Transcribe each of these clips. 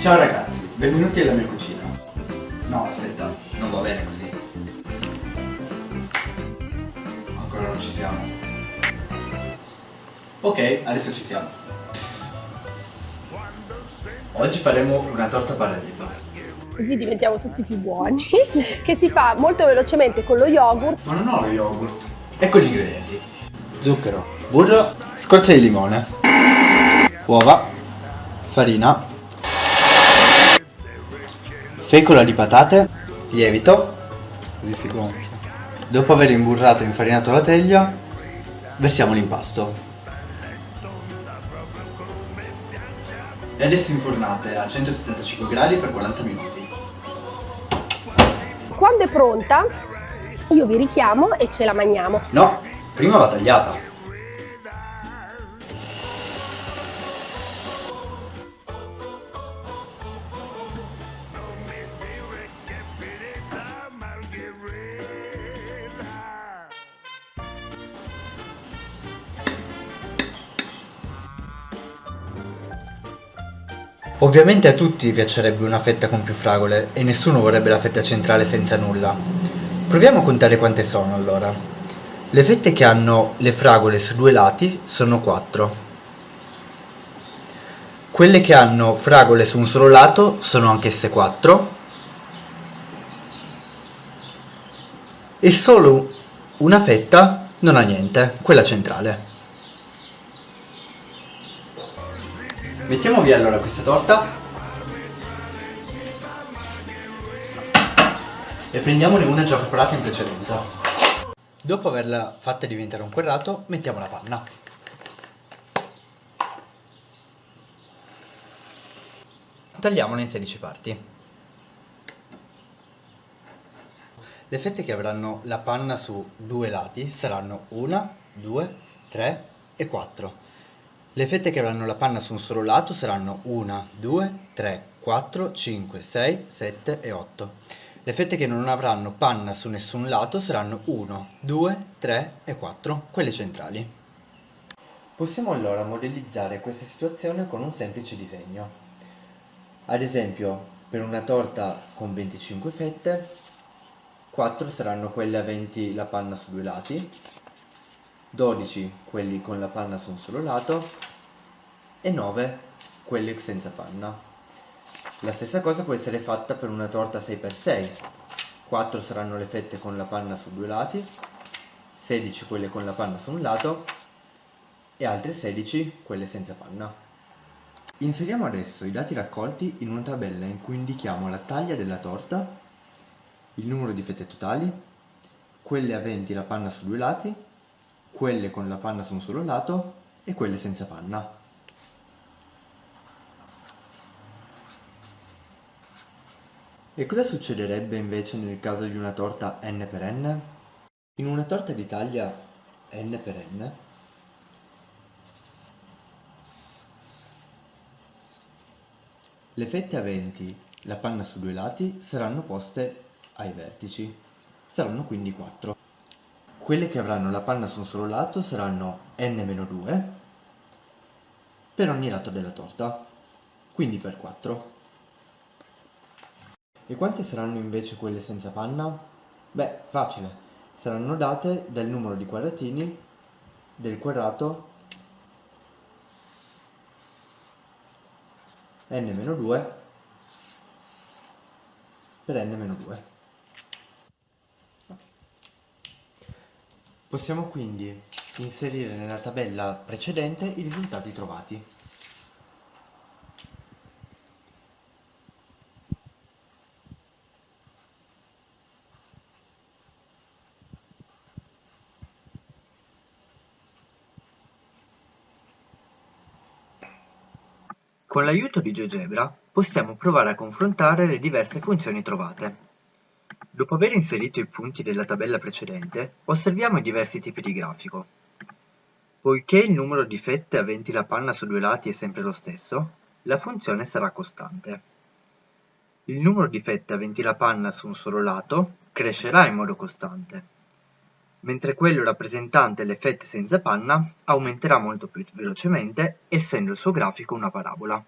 Ciao ragazzi, benvenuti alla mia cucina. No, aspetta, non va bene così. Ancora non ci siamo. Ok, adesso ci siamo. Oggi faremo una torta paradiso. Così diventiamo tutti più buoni. che si fa molto velocemente con lo yogurt. Ma non ho lo yogurt. Ecco gli ingredienti. Zucchero, burro, scorza di limone, uova, farina, fecola di patate, lievito, così si gonfia. Dopo aver imburrato e infarinato la teglia, versiamo l'impasto. E adesso infornate a 175 gradi per 40 minuti. Quando è pronta, io vi richiamo e ce la mangiamo. No, prima va tagliata. Ovviamente a tutti piacerebbe una fetta con più fragole e nessuno vorrebbe la fetta centrale senza nulla. Proviamo a contare quante sono allora. Le fette che hanno le fragole su due lati sono 4. Quelle che hanno fragole su un solo lato sono anch'esse 4. E solo una fetta non ha niente, quella centrale. Mettiamo via allora questa torta e prendiamone una già preparata in precedenza. Dopo averla fatta diventare un quadrato, mettiamo la panna. Tagliamola in 16 parti. Le fette che avranno la panna su due lati saranno 1, 2, 3 e 4. Le fette che avranno la panna su un solo lato saranno 1, 2, 3, 4, 5, 6, 7 e 8. Le fette che non avranno panna su nessun lato saranno 1, 2, 3 e 4, quelle centrali. Possiamo allora modellizzare questa situazione con un semplice disegno. Ad esempio, per una torta con 25 fette, 4 saranno quelle aventi la panna su due lati, 12 quelli con la panna su un solo lato e 9 quelli senza panna. La stessa cosa può essere fatta per una torta 6x6. 4 saranno le fette con la panna su due lati, 16 quelle con la panna su un lato e altre 16 quelle senza panna. Inseriamo adesso i dati raccolti in una tabella in cui indichiamo la taglia della torta, il numero di fette totali, quelle aventi la panna su due lati quelle con la panna su un solo lato e quelle senza panna. E cosa succederebbe invece nel caso di una torta n per n? In una torta di taglia n per n le fette aventi la panna su due lati saranno poste ai vertici, saranno quindi 4. Quelle che avranno la panna su un solo lato saranno n-2 per ogni lato della torta, quindi per 4. E quante saranno invece quelle senza panna? Beh, facile, saranno date dal numero di quadratini del quadrato n-2 per n-2. Possiamo quindi inserire nella tabella precedente i risultati trovati. Con l'aiuto di GeoGebra possiamo provare a confrontare le diverse funzioni trovate. Dopo aver inserito i punti della tabella precedente, osserviamo i diversi tipi di grafico. Poiché il numero di fette aventi la panna su due lati è sempre lo stesso, la funzione sarà costante. Il numero di fette aventi la panna su un solo lato crescerà in modo costante, mentre quello rappresentante le fette senza panna aumenterà molto più velocemente essendo il suo grafico una parabola.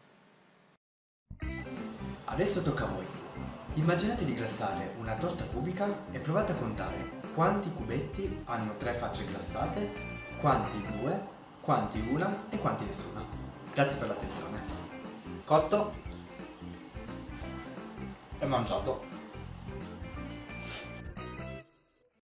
Adesso tocca a voi. Immaginate di glassare una torta cubica e provate a contare quanti cubetti hanno tre facce glassate, quanti due, quanti una e quanti nessuna. Grazie per l'attenzione. Cotto e mangiato.